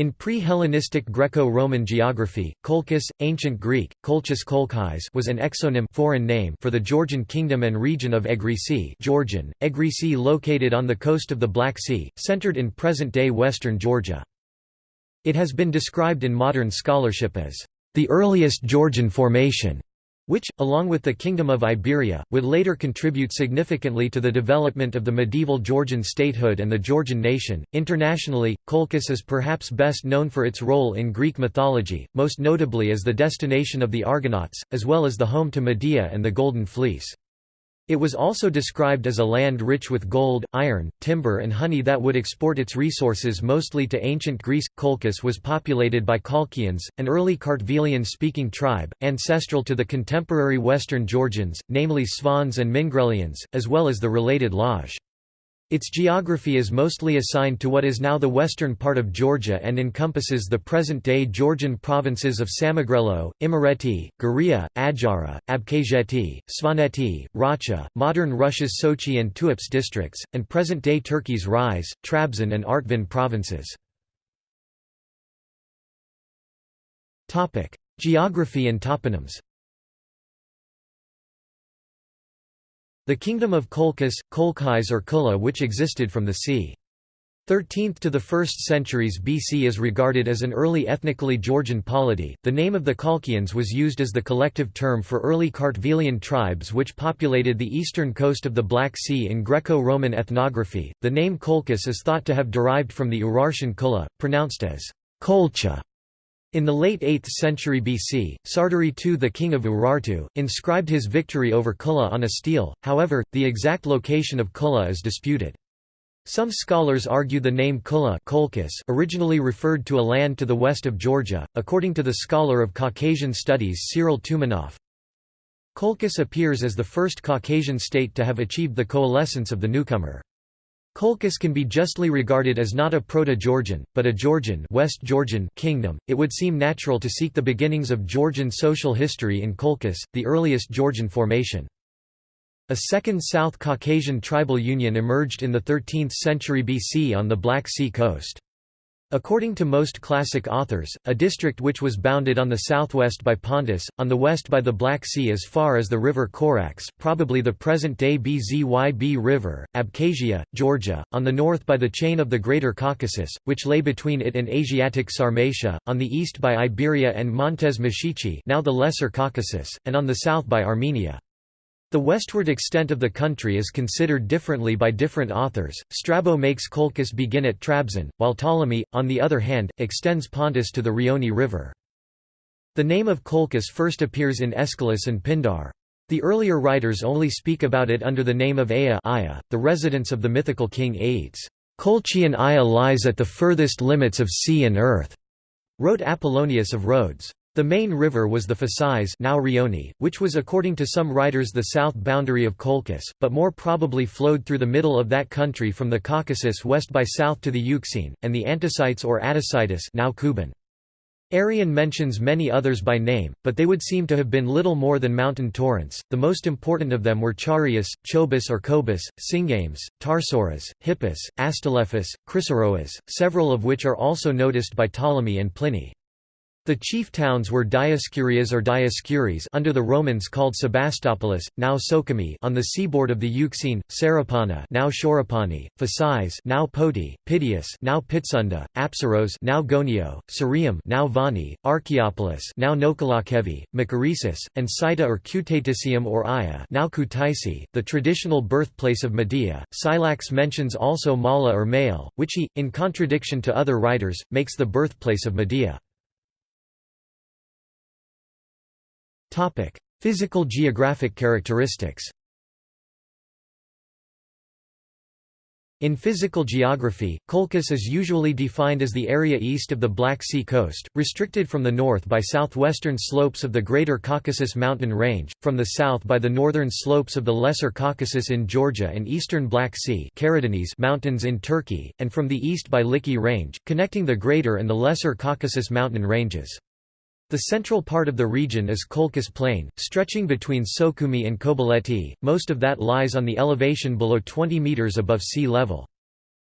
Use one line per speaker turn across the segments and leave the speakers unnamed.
In pre-Hellenistic Greco-Roman geography, Colchis, ancient Greek, Colchis Kolchis was an exonym foreign name for the Georgian kingdom and region of Egrisi Georgian, Egrisi located on the coast of the Black Sea, centered in present-day western Georgia. It has been described in modern scholarship as the earliest Georgian formation which, along with the Kingdom of Iberia, would later contribute significantly to the development of the medieval Georgian statehood and the Georgian nation. Internationally, Colchis is perhaps best known for its role in Greek mythology, most notably as the destination of the Argonauts, as well as the home to Medea and the Golden Fleece. It was also described as a land rich with gold, iron, timber and honey that would export its resources mostly to ancient Greece. Colchis was populated by Colchians, an early Kartvelian-speaking tribe, ancestral to the contemporary Western Georgians, namely Svans and Mingrelians, as well as the related Laj. Its geography is mostly assigned to what is now the western part of Georgia and encompasses the present-day Georgian provinces of Samegrelo, Imereti, Guria, Adjara, Abkhazeti, Svaneti, Racha, modern Russia's Sochi and Tuapse districts, and present-day Turkey's Rize, Trabzon and Artvin provinces. Geography and toponyms The kingdom of Colchis, Kolchis or Kulla which existed from the c. 13th to the 1st centuries BC is regarded as an early ethnically Georgian polity. The name of the Colchians was used as the collective term for early Kartvelian tribes which populated the eastern coast of the Black Sea in Greco-Roman ethnography. The name Colchis is thought to have derived from the Urartian Kulla, pronounced as Kolcha, in the late 8th century BC, Sarduri II the king of Urartu, inscribed his victory over Kulla on a stele, however, the exact location of Kulla is disputed. Some scholars argue the name Kulla originally referred to a land to the west of Georgia, according to the scholar of Caucasian studies Cyril Toumanoff. Colchis appears as the first Caucasian state to have achieved the coalescence of the newcomer. Colchis can be justly regarded as not a Proto-Georgian, but a Georgian West Georgian kingdom. It would seem natural to seek the beginnings of Georgian social history in Colchis, the earliest Georgian formation. A second South Caucasian tribal union emerged in the 13th century BC on the Black Sea coast. According to most classic authors, a district which was bounded on the southwest by Pontus, on the west by the Black Sea as far as the river Korax probably the present-day Bzyb River, Abkhazia, Georgia, on the north by the chain of the Greater Caucasus, which lay between it and Asiatic Sarmatia, on the east by Iberia and Montes now the Lesser Caucasus, and on the south by Armenia. The westward extent of the country is considered differently by different authors. Strabo makes Colchis begin at Trabzon, while Ptolemy, on the other hand, extends Pontus to the Rioni River. The name of Colchis first appears in Aeschylus and Pindar. The earlier writers only speak about it under the name of Aya the residence of the mythical king Aeetes. Colchian Aya lies at the furthest limits of sea and earth, wrote Apollonius of Rhodes. The main river was the Phasis now Rioni, which was according to some writers the south boundary of Colchis, but more probably flowed through the middle of that country from the Caucasus west by south to the Euxine, and the Anticites or Atticitus now Kuban. Arrian mentions many others by name, but they would seem to have been little more than mountain torrents. The most important of them were Charius, Chobus or Cobus, Singames, Tarsoras, Hippus, Astylephus, Chrysaroas, several of which are also noticed by Ptolemy and Pliny. The chief towns were Dioscurias or Dioscuries under the Romans called Sebastopolis, now Sukhumi on the seaboard of the Euxine, Sarapana now Shorapani, Phasis now Poti, Pityus now Pitsunda, Apsaros now Gonio, Surium now Vani, Archaeopolis now Nokalakevi, Macaresis, and Cita or Cutatisium or Aya now Kutaisi, the traditional birthplace of Medea. Scylax mentions also Mala or Mael, which he, in contradiction to other writers, makes the birthplace of Medea. Topic: Physical geographic characteristics. In physical geography, Colchis is usually defined as the area east of the Black Sea coast, restricted from the north by southwestern slopes of the Greater Caucasus mountain range, from the south by the northern slopes of the Lesser Caucasus in Georgia and eastern Black Sea mountains in Turkey, and from the east by Likhi Range, connecting the Greater and the Lesser Caucasus mountain ranges. The central part of the region is Colchis Plain, stretching between Sukhumi and Kobuleti, most of that lies on the elevation below 20 metres above sea level.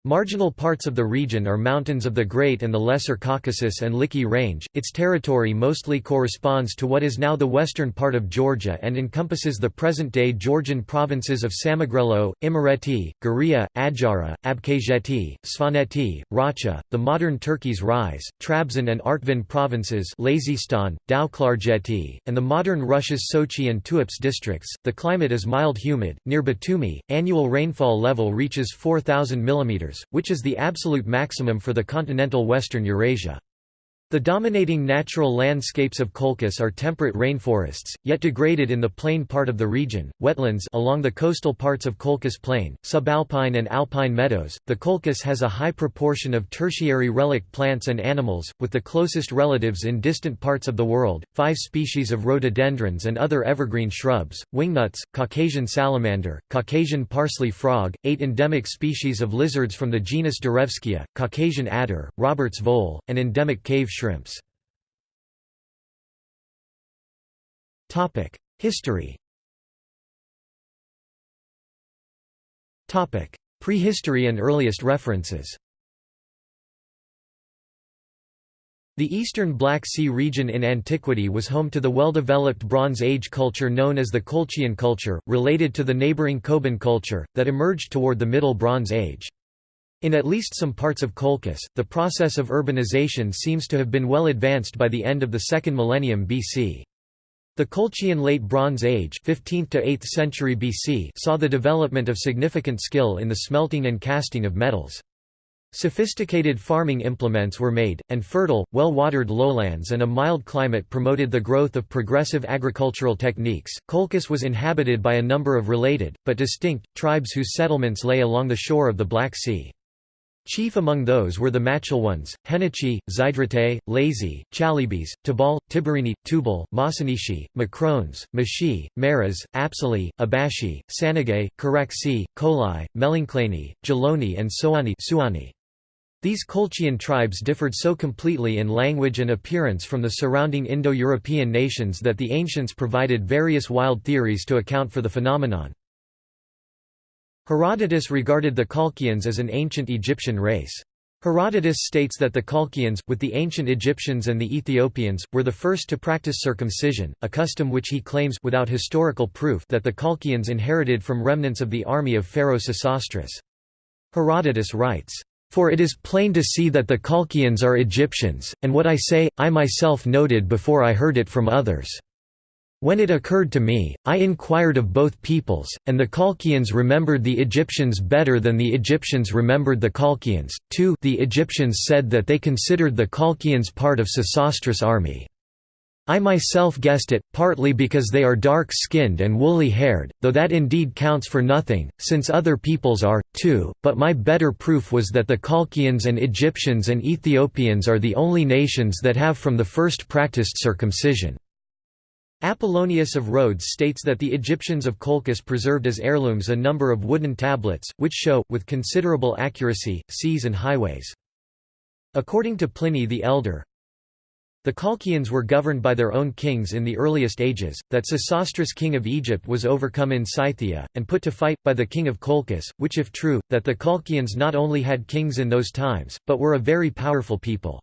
Marginal parts of the region are mountains of the Great and the Lesser Caucasus and Likhi Range. Its territory mostly corresponds to what is now the western part of Georgia and encompasses the present-day Georgian provinces of Samegrelo, Imereti, Guria, Adjara, Abkhazeti, Svaneti, Racha, the modern Turkey's Rize, Trabzon and Artvin provinces, Lazistan, and the modern Russia's Sochi and Tuapse districts. The climate is mild humid. Near Batumi, annual rainfall level reaches 4000 mm which is the absolute maximum for the continental western Eurasia. The dominating natural landscapes of Colchis are temperate rainforests, yet degraded in the plain part of the region, wetlands along the coastal parts of Colchis Plain, subalpine and alpine meadows. The Colchis has a high proportion of tertiary relic plants and animals, with the closest relatives in distant parts of the world, five species of rhododendrons and other evergreen shrubs, wingnuts, Caucasian salamander, Caucasian parsley frog, eight endemic species of lizards from the genus Darevskia, Caucasian adder, Robert's vole, and endemic cave shrimps. History Prehistory and earliest references The eastern Black Sea region in antiquity was home to the well-developed Bronze Age culture known as the Colchian culture, related to the neighboring Koban culture, that emerged toward the Middle Bronze Age. In at least some parts of Colchis, the process of urbanization seems to have been well advanced by the end of the second millennium BC. The Colchian Late Bronze Age 15th to 8th century BC saw the development of significant skill in the smelting and casting of metals. Sophisticated farming implements were made, and fertile, well-watered lowlands and a mild climate promoted the growth of progressive agricultural techniques. Colchis was inhabited by a number of related, but distinct, tribes whose settlements lay along the shore of the Black Sea. Chief among those were the Machelones, Heniochi, Zydretae, Lazy, Chalybes, Tabal, Tibareni, Tubal, Mossynoeci, Macrones, Moschi, Marres, Apsilae, Abashi, Sanigae, Coraxi, Kolai, Melanchlaeni, Geloni and Soani Suani. These Colchian tribes differed so completely in language and appearance from the surrounding Indo-European nations that the ancients provided various wild theories to account for the phenomenon. Herodotus regarded the Colchians as an ancient Egyptian race. Herodotus states that the Colchians, with the ancient Egyptians and the Ethiopians, were the first to practice circumcision, a custom which he claims without historical proof that the Colchians inherited from remnants of the army of Pharaoh Sesostris. Herodotus writes, "...for it is plain to see that the Colchians are Egyptians, and what I say, I myself noted before I heard it from others." When it occurred to me, I inquired of both peoples, and the Colchians remembered the Egyptians better than the Egyptians remembered the Colchians. 2 The Egyptians said that they considered the Colchians part of Sesostris' army. I myself guessed it, partly because they are dark-skinned and woolly-haired, though that indeed counts for nothing, since other peoples are, too, but my better proof was that the Colchians and Egyptians and Ethiopians are the only nations that have from the first practiced circumcision. Apollonius of Rhodes states that the Egyptians of Colchis preserved as heirlooms a number of wooden tablets, which show, with considerable accuracy, seas and highways. According to Pliny the Elder, the Colchians were governed by their own kings in the earliest ages, that Sesostris king of Egypt was overcome in Scythia, and put to fight, by the king of Colchis, which if true, that the Colchians not only had kings in those times, but were a very powerful people.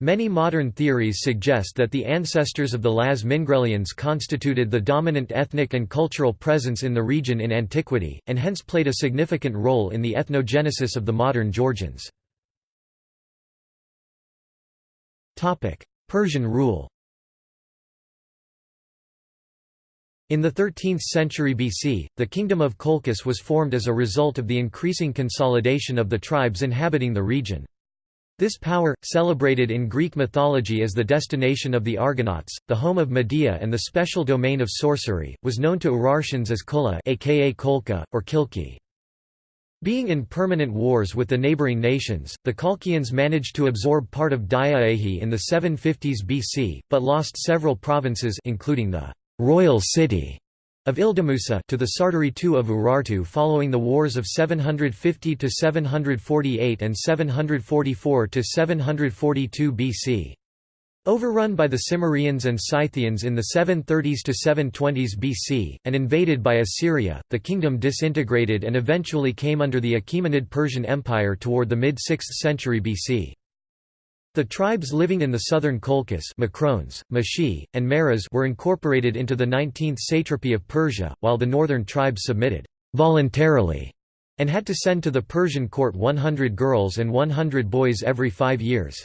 Many modern theories suggest that the ancestors of the Laz Mingrelians constituted the dominant ethnic and cultural presence in the region in antiquity, and hence played a significant role in the ethnogenesis of the modern Georgians. Persian rule In the 13th century BC, the kingdom of Colchis was formed as a result of the increasing consolidation of the tribes inhabiting the region. This power, celebrated in Greek mythology as the destination of the Argonauts, the home of Medea and the special domain of sorcery, was known to Urartians as Kula aka Kolka, or Kilki. Being in permanent wars with the neighboring nations, the Colchians managed to absorb part of Diaehi in the 750s BC, but lost several provinces including the «royal city» of Ildamusa to the Sarduri II of Urartu following the wars of 750–748 and 744–742 BC. Overrun by the Cimmerians and Scythians in the 730s to 720s BC, and invaded by Assyria, the kingdom disintegrated and eventually came under the Achaemenid Persian Empire toward the mid-6th century BC. The tribes living in the southern Colchis Macrones, Moschi, and Meres were incorporated into the 19th satrapy of Persia, while the northern tribes submitted voluntarily and had to send to the Persian court 100 girls and 100 boys every five years.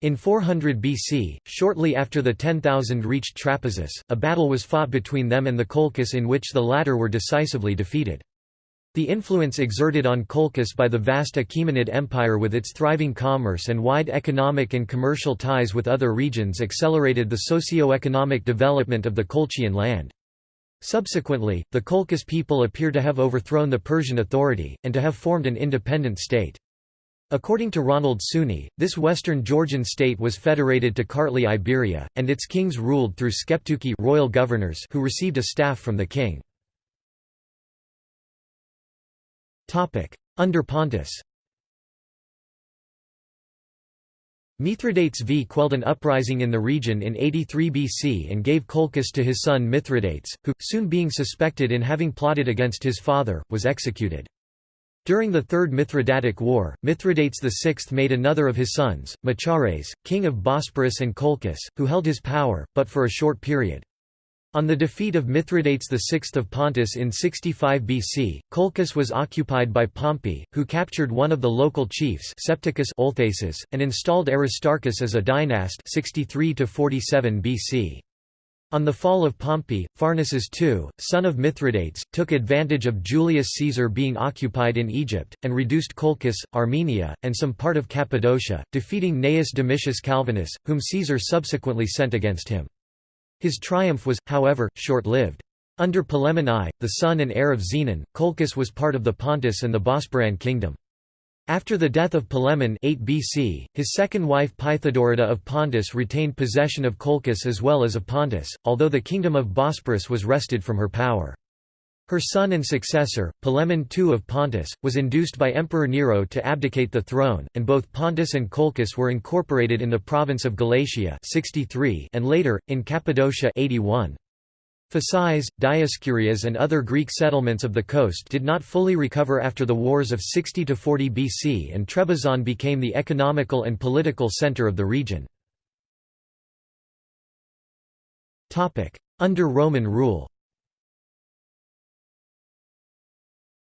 In 400 BC, shortly after the 10,000 reached Trapezus, a battle was fought between them and the Colchis in which the latter were decisively defeated. The influence exerted on Colchis by the vast Achaemenid Empire with its thriving commerce and wide economic and commercial ties with other regions accelerated the socio-economic development of the Colchian land. Subsequently, the Colchis people appear to have overthrown the Persian authority, and to have formed an independent state. According to Ronald Suny, this western Georgian state was federated to Kartli Iberia, and its kings ruled through sceptuchi royal governors who received a staff from the king. Under Pontus Mithridates V quelled an uprising in the region in 83 BC and gave Colchis to his son Mithridates, who, soon being suspected in having plotted against his father, was executed. During the Third Mithridatic War, Mithridates VI made another of his sons, Machares, king of Bosporus and Colchis, who held his power, but for a short period. On the defeat of Mithridates VI of Pontus in 65 BC, Colchis was occupied by Pompey, who captured one of the local chiefs Septicus Olthasis, and installed Aristarchus as a dynast 63 BC. On the fall of Pompey, Pharnaces II, son of Mithridates, took advantage of Julius Caesar being occupied in Egypt, and reduced Colchis, Armenia, and some part of Cappadocia, defeating Gnaeus Domitius Calvinus, whom Caesar subsequently sent against him. His triumph was, however, short-lived. Under Polemon I, the son and heir of Zenon, Colchis was part of the Pontus and the Bosporan kingdom. After the death of Polemon 8 BC, his second wife Pythodorida of Pontus retained possession of Colchis as well as of Pontus, although the kingdom of Bosporus was wrested from her power. Her son and successor, Polemon II of Pontus, was induced by Emperor Nero to abdicate the throne, and both Pontus and Colchis were incorporated in the province of Galatia 63 and later, in Cappadocia 81. Phasis, Dioscurias and other Greek settlements of the coast did not fully recover after the wars of 60–40 BC and Trebizond became the economical and political centre of the region. Under Roman rule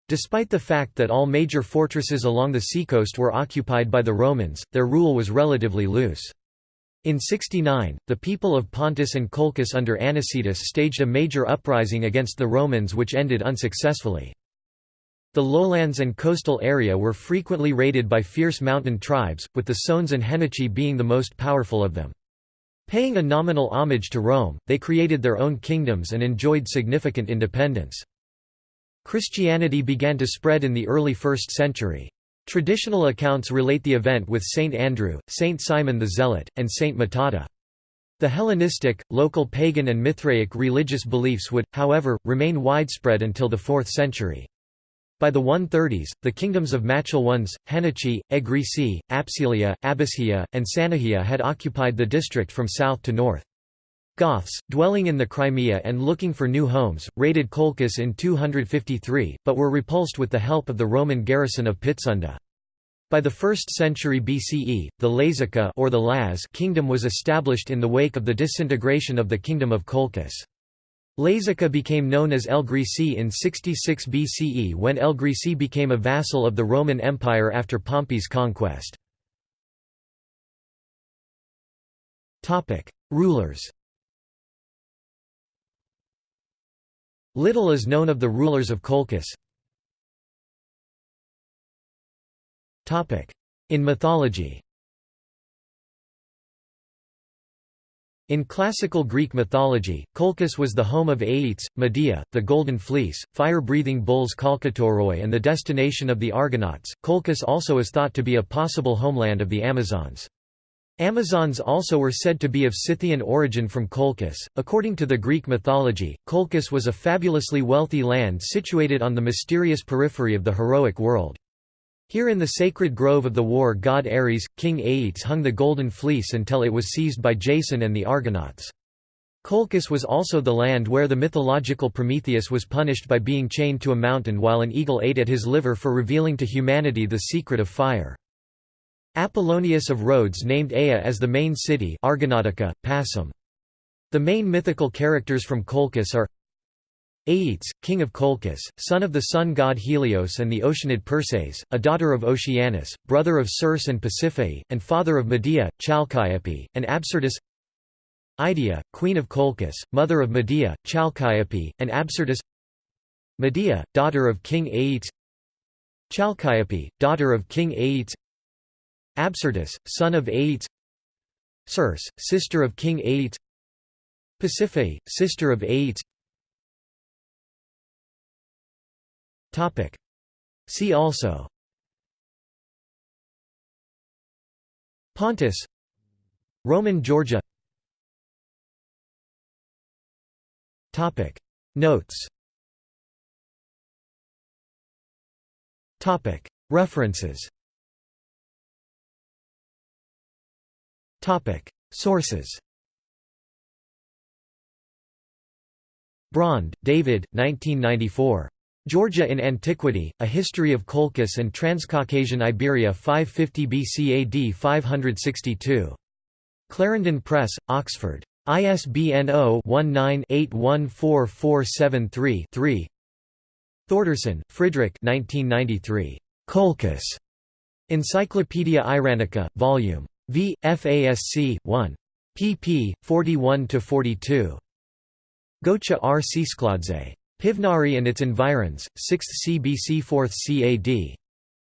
Despite the fact that all major fortresses along the seacoast were occupied by the Romans, their rule was relatively loose. In 69, the people of Pontus and Colchis under Anicetus staged a major uprising against the Romans which ended unsuccessfully. The lowlands and coastal area were frequently raided by fierce mountain tribes, with the Sones and Heniochi being the most powerful of them. Paying a nominal homage to Rome, they created their own kingdoms and enjoyed significant independence. Christianity began to spread in the early 1st century. Traditional accounts relate the event with Saint Andrew, Saint Simon the Zealot, and Saint Matata. The Hellenistic, local pagan and Mithraic religious beliefs would, however, remain widespread until the 4th century. By the 130s, the kingdoms of Machelones, Heniochi, Egrisi, Apsilia, Abbasia, and Sanigia had occupied the district from south to north. Goths, dwelling in the Crimea and looking for new homes, raided Colchis in 253, but were repulsed with the help of the Roman garrison of Pitsunda. By the 1st century BCE, the Lazica or the Laz kingdom was established in the wake of the disintegration of the kingdom of Colchis. Lazica became known as Egrisi in 66 BCE when El Grisi became a vassal of the Roman Empire after Pompey's conquest. Rulers Little is known of the rulers of Colchis. In mythology In classical Greek mythology, Colchis was the home of Aeetes, Medea, the Golden Fleece, fire-breathing bulls Khalkotauroi and the destination of the Argonauts. Colchis also is thought to be a possible homeland of the Amazons. Amazons also were said to be of Scythian origin from Colchis. According to the Greek mythology, Colchis was a fabulously wealthy land situated on the mysterious periphery of the heroic world. Here in the sacred grove of the war god Ares, King Aeetes hung the golden fleece until it was seized by Jason and the Argonauts. Colchis was also the land where the mythological Prometheus was punished by being chained to a mountain while an eagle ate at his liver for revealing to humanity the secret of fire. Apollonius of Rhodes named Aea as the main city Argonautica, Passum. The main mythical characters from Colchis are Aeetes, king of Colchis, son of the sun god Helios and the Oceanid Perses, a daughter of Oceanus, brother of Circe and Pasiphae, and father of Medea, Chalciope, and Absyrtus Idyia, queen of Colchis, mother of Medea, Chalciope, and Absyrtus Medea, daughter of King Aeetes Chalciope, daughter of King Aeetes Absyrtus, son of Aeetes Circe, sister of King Aeetes Pasiphae, sister of Topic. See also. Pontus. Roman Georgia. Topic. Notes. Topic. References Sources Braund, David, 1994. Georgia in Antiquity, A History of Colchis and Transcaucasian Iberia 550 BC AD 562. Clarendon Press, Oxford. ISBN 0-19-814473-3 Thordarson, Fridrik Colchis. Encyclopaedia Iranica, Vol. V. FASC. 1. pp. 41–42. Gocha R. Tsetskhladze. Pichvnari and its environs, 6th CBC 4th CAD.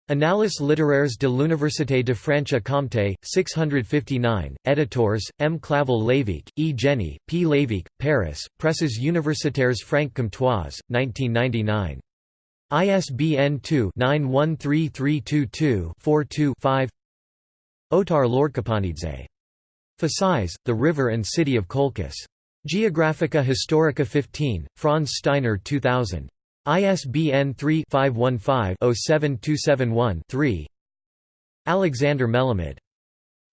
Annales littéraires de l'Université de Franche-Comté, 659, editors, M. Clavel Lévesque, E. Jenny, P. Lévesque, Paris, Presses universitaires franc-comtoise, 1999. ISBN 2-913322-42-5 Otar Lordkipanidze. Phasis, The River and City of Colchis. Geographica Historica 15, Franz Steiner 2000. ISBN 3-515-07271-3 Alexander Melamed.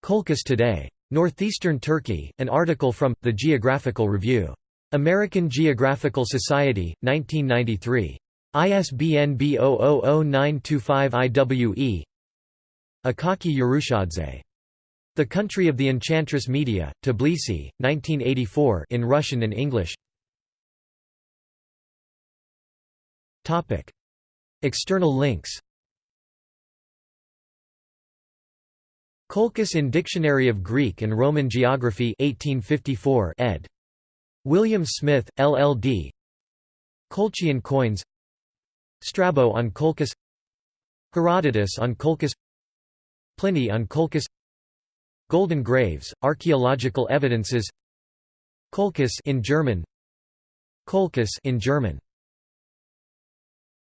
Colchis Today. Northeastern Turkey, an article from, The Geographical Review. American Geographical Society, 1993. ISBN B000925-IWE Akaki Urushadze. The Country of the Enchantress Medea, Tbilisi, 1984 in Russian and English. External links. Colchis in Dictionary of Greek and Roman Geography 1854 ed. William Smith, LLD Colchian coins. Strabo on Colchis Herodotus on Colchis Pliny on Colchis Golden graves, archaeological evidences Colchis in German Colchis in German